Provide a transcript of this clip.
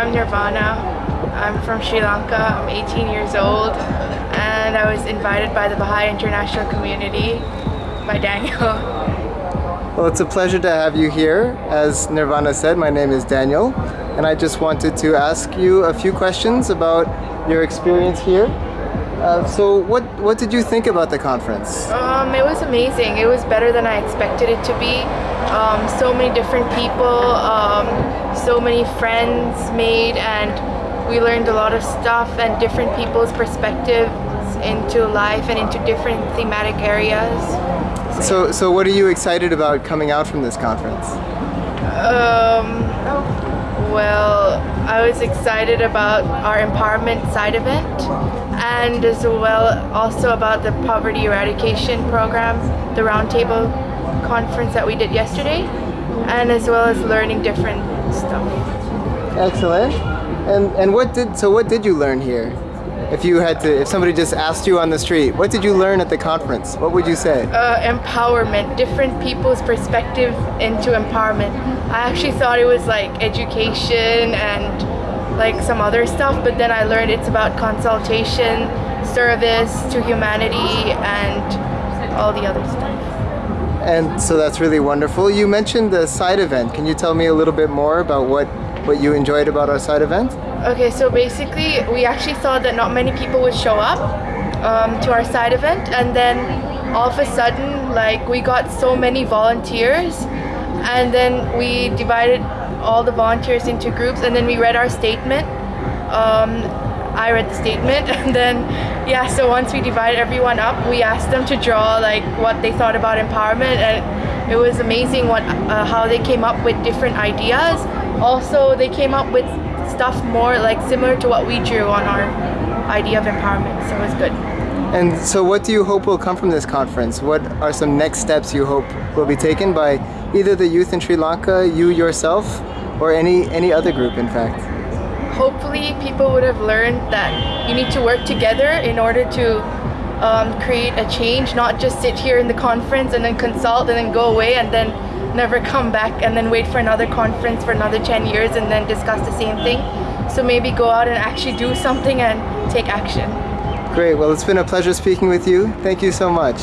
I'm Nirvana. I'm from Sri Lanka. I'm 18 years old and I was invited by the Baha'i International Community by Daniel. Well, it's a pleasure to have you here. As Nirvana said, my name is Daniel, and I just wanted to ask you a few questions about your experience here. Uh, so, what what did you think about the conference? Um, it was amazing. It was better than I expected it to be. Um, so many different people, um, so many friends made, and we learned a lot of stuff and different people's perspectives into life and into different thematic areas. So, so what are you excited about coming out from this conference? Um, well, I was excited about our empowerment side event and as well also about the poverty eradication program, the roundtable conference that we did yesterday, and as well as learning different stuff. Excellent. And and what did so what did you learn here? If you had to, if somebody just asked you on the street, what did you learn at the conference? What would you say? Uh, empowerment, different people's perspective into empowerment. I actually thought it was like education and like some other stuff, but then I learned it's about consultation, service to humanity, and all the other stuff. And so that's really wonderful. You mentioned the side event. Can you tell me a little bit more about what what you enjoyed about our side event? Okay, so basically, we actually saw that not many people would show up um, to our side event, and then all of a sudden, like, we got so many volunteers, and then we divided all the volunteers into groups, and then we read our statement. Um, I read the statement, and then, yeah, so once we divided everyone up, we asked them to draw, like, what they thought about empowerment, and it was amazing what uh, how they came up with different ideas. Also, they came up with stuff more like similar to what we drew on our idea of empowerment. So it was good. And so what do you hope will come from this conference? What are some next steps you hope will be taken by either the youth in Sri Lanka, you yourself, or any, any other group in fact? Hopefully people would have learned that you need to work together in order to um, create a change, not just sit here in the conference and then consult and then go away and then never come back and then wait for another conference for another 10 years and then discuss the same thing. So maybe go out and actually do something and take action. Great, well it's been a pleasure speaking with you. Thank you so much.